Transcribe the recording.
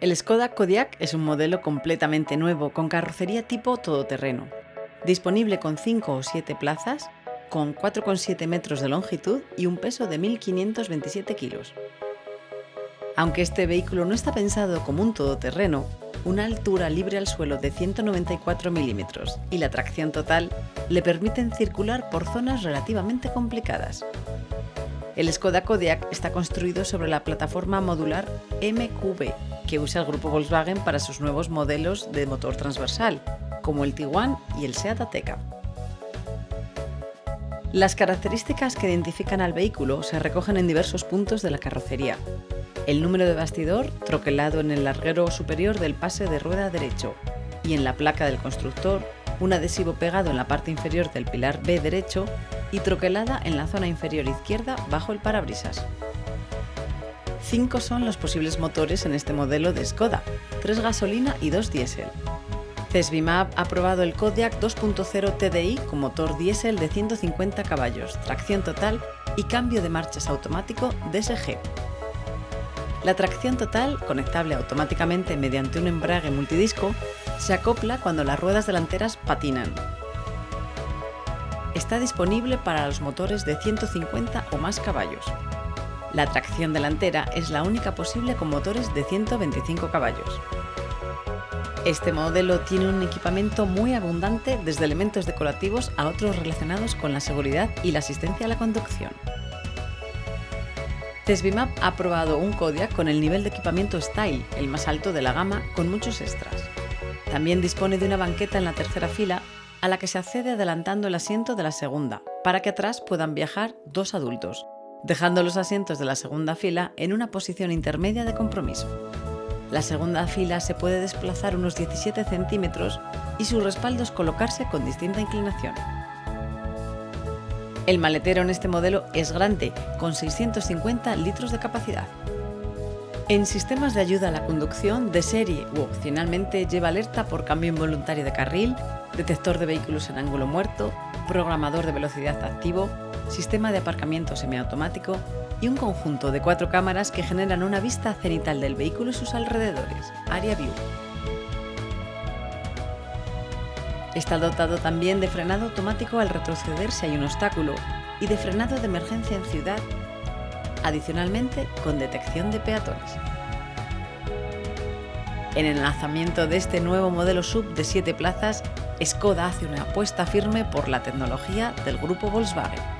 El Skoda Kodiaq es un modelo completamente nuevo con carrocería tipo todoterreno, disponible con 5 o 7 plazas, con 4,7 metros de longitud y un peso de 1.527 kilos. Aunque este vehículo no está pensado como un todoterreno, una altura libre al suelo de 194 milímetros y la tracción total le permiten circular por zonas relativamente complicadas. El Skoda Kodiaq está construido sobre la plataforma modular MQB, que usa el grupo Volkswagen para sus nuevos modelos de motor transversal, como el Tiguan y el Seat Ateca. Las características que identifican al vehículo se recogen en diversos puntos de la carrocería. El número de bastidor, troquelado en el larguero superior del pase de rueda derecho, y en la placa del constructor, un adhesivo pegado en la parte inferior del pilar B derecho y troquelada en la zona inferior izquierda bajo el parabrisas. Cinco son los posibles motores en este modelo de Skoda, tres gasolina y dos diésel. Cesbimab ha probado el Kodiaq 2.0 TDI con motor diésel de 150 caballos, tracción total y cambio de marchas automático DSG. La tracción total, conectable automáticamente mediante un embrague multidisco, se acopla cuando las ruedas delanteras patinan. Está disponible para los motores de 150 o más caballos. La tracción delantera es la única posible con motores de 125 caballos. Este modelo tiene un equipamiento muy abundante desde elementos decorativos a otros relacionados con la seguridad y la asistencia a la conducción. Cesbimap ha probado un Kodiaq con el nivel de equipamiento Style, el más alto de la gama, con muchos extras. También dispone de una banqueta en la tercera fila a la que se accede adelantando el asiento de la segunda, para que atrás puedan viajar dos adultos, dejando los asientos de la segunda fila en una posición intermedia de compromiso. La segunda fila se puede desplazar unos 17 centímetros y sus respaldos colocarse con distinta inclinación. El maletero en este modelo es grande, con 650 litros de capacidad. En sistemas de ayuda a la conducción, de serie u opcionalmente lleva alerta por cambio involuntario de carril, detector de vehículos en ángulo muerto, programador de velocidad activo, sistema de aparcamiento semiautomático y un conjunto de cuatro cámaras que generan una vista cenital del vehículo y sus alrededores, Area View. Está dotado también de frenado automático al retroceder si hay un obstáculo y de frenado de emergencia en ciudad, adicionalmente con detección de peatones. En el lanzamiento de este nuevo modelo sub de 7 plazas, Skoda hace una apuesta firme por la tecnología del grupo Volkswagen.